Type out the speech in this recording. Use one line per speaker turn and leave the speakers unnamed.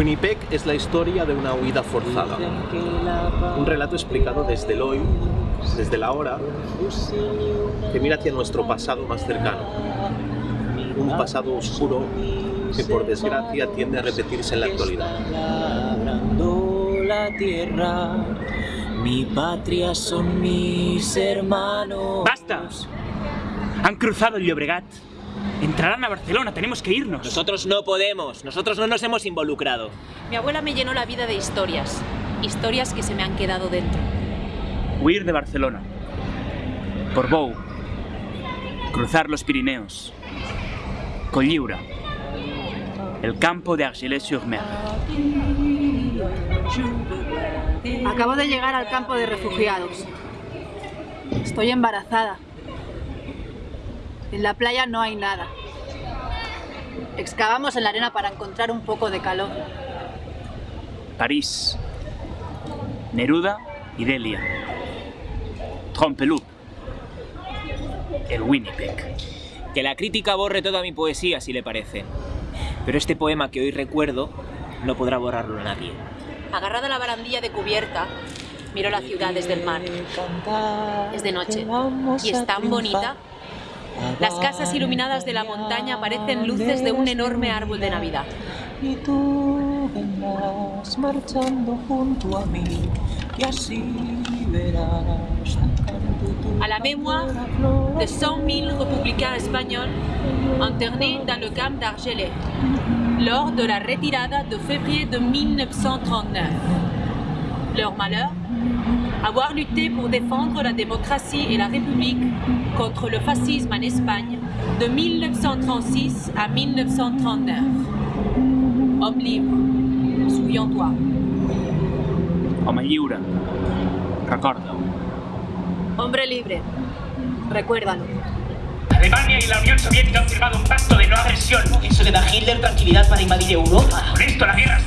Winnipeg es la historia de una huida forzada. Un relato explicado desde el hoy, desde la hora, que mira hacia nuestro pasado más cercano. Un pasado oscuro que por desgracia tiende a repetirse en la actualidad.
la tierra, mi patria son mis hermanos.
¡Basta! Han cruzado el Llobregat. Entrarán a Barcelona, tenemos que irnos.
Nosotros no podemos, nosotros no nos hemos involucrado.
Mi abuela me llenó la vida de historias, historias que se me han quedado dentro.
Huir de Barcelona. Por Bou. Cruzar los Pirineos. Colliura. El campo de Argelès-sur-Mer.
Acabo de llegar al campo de refugiados. Estoy embarazada. En la playa no hay nada. Excavamos en la arena para encontrar un poco de calor.
París. Neruda y Delia. Trompeloup. El Winnipeg.
Que la crítica borre toda mi poesía, si le parece. Pero este poema que hoy recuerdo no podrá borrarlo nadie.
Agarrada a la barandilla de cubierta, miro la ciudad desde el mar. Es de noche y es tan bonita. Las casas iluminadas de la montaña parecen luces de un enorme árbol de Navidad.
Y tú vendrás marchando junto a mí, y así verás
À la mémoire de 100 000 républicains espagnols internés dans le camp d'Argelès lors de la retirada de février de 1939. Leur malheur Avoir lutté pour défendre la démocratie et la République contre le fascisme en Espagne de 1936 à 1939. Homme libre, souviens-toi.
Home lliure. Recorda-ho.
Hombre libre. Recuérdalo.
Alemania y la Unión Soviética han firmado un pacto de no agresión.
¿Eso le da a Hitler tranquilidad para invadir Europa?
Con esto la guerra